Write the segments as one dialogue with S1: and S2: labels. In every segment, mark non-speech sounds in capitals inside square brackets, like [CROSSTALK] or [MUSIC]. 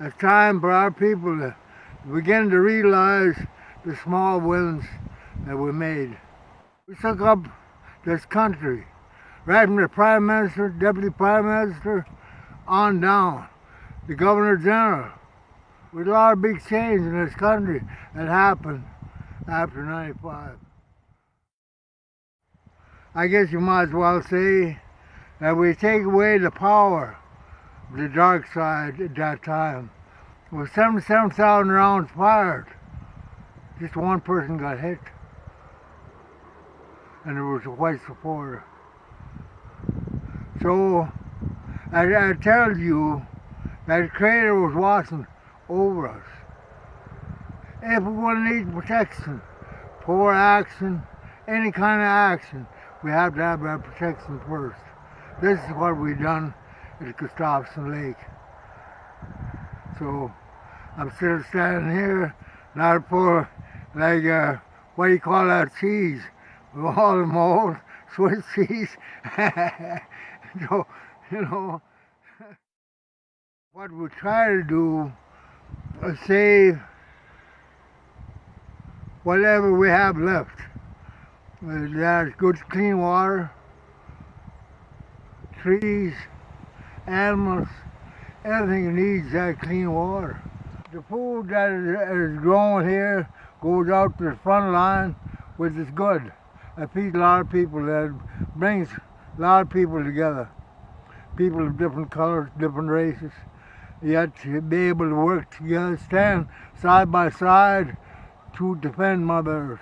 S1: It's time for our people to begin to realize the small wins that we made. We took up this country, right from the Prime Minister, Deputy Prime Minister, on down. The Governor General. With a lot of big change in this country that happened after 95. I guess you might as well say that we take away the power the dark side at that time. With 77,000 rounds fired, just one person got hit. And it was a white supporter. So, I, I tell you that Creator was watching over us. If we want to need protection, for action, any kind of action, we have to have that protection first. This is what we've done at Gustafsen Lake. So I'm still standing here, not for like uh, what do you call that cheese? With all the mold, Swiss cheese. [LAUGHS] so, you know, [LAUGHS] what we try to do is save whatever we have left. There's good clean water, trees, animals, everything needs that clean water. The food that is grown here goes out to the front line, which is good. It feeds a lot of people, that brings a lot of people together. People of different colors, different races, yet to be able to work together, stand side by side to defend Mother Earth.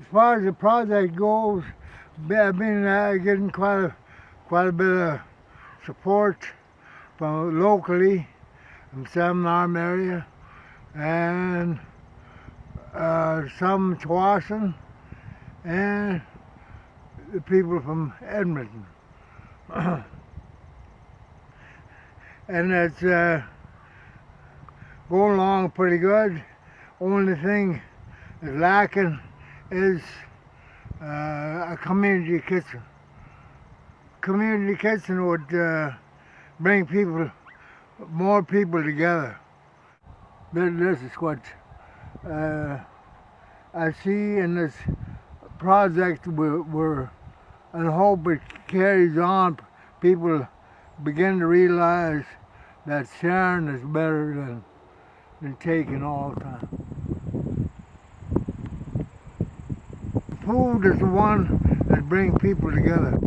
S1: As far as the project goes, I've been uh, getting quite a, quite a bit of support from locally from Salmon Arm area and uh, some Tsawwassen and the people from Edmonton. [CLEARS THROAT] and it's uh, going along pretty good. Only thing is lacking is uh, a community kitchen. Community kitchen would uh, bring people, more people together. This is what uh, I see in this project we're and hope it carries on. People begin to realize that sharing is better than, than taking all the time. Food is the one that brings people together.